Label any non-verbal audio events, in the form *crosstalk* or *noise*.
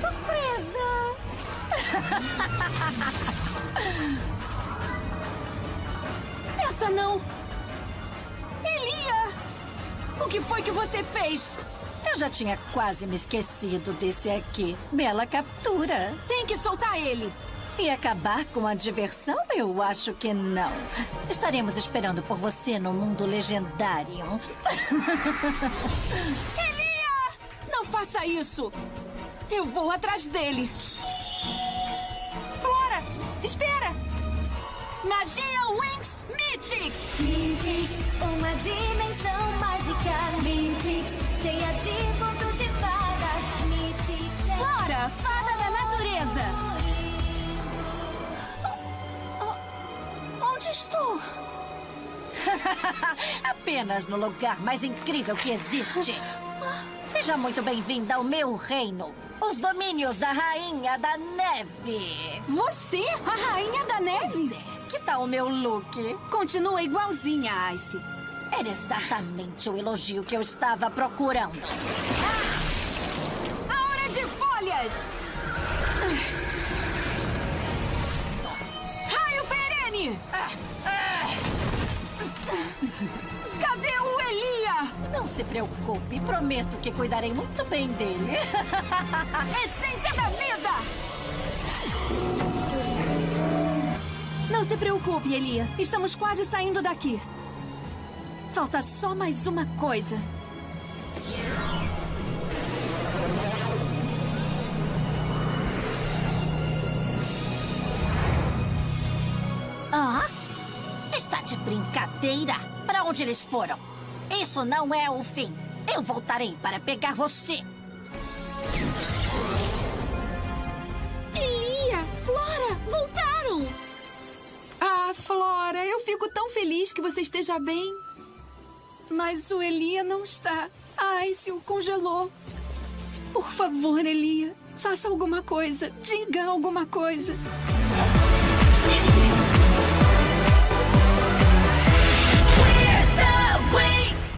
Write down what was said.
Surpresa! *laughs* Essa não! Elia! O que foi que você fez? Eu já tinha quase me esquecido desse aqui. Bela captura. Tem que soltar ele! E acabar com a diversão? Eu acho que não. Estaremos esperando por você no mundo legendário. *laughs* Faça isso! Eu vou atrás dele! Flora! Espera! Nagia Winx Mythix! Mythix, uma dimensão mágica. Mythix, cheia de contos de fadas. Mythix é Flora, fada da natureza! Onde estou? *laughs* Apenas no lugar mais incrível que existe. *laughs* Seja muito bem-vinda ao meu reino. Os domínios da Rainha da Neve. Você, a rainha da neve? Zé, que tal o meu look? Continua igualzinha Ice. Era exatamente o elogio que eu estava procurando. A hora de folhas! Raio perene! Cadê se preocupe, prometo que cuidarei muito bem dele. *laughs* Essência da vida! Não se preocupe, Elia. Estamos quase saindo daqui. Falta só mais uma coisa. Ah? Está de brincadeira? Para onde eles foram? Isso não é o fim. Eu voltarei para pegar você. Elia! Flora! Voltaram! Ah, Flora, eu fico tão feliz que você esteja bem. Mas o Elia não está. A Ice o congelou. Por favor, Elia, faça alguma coisa. Diga alguma coisa.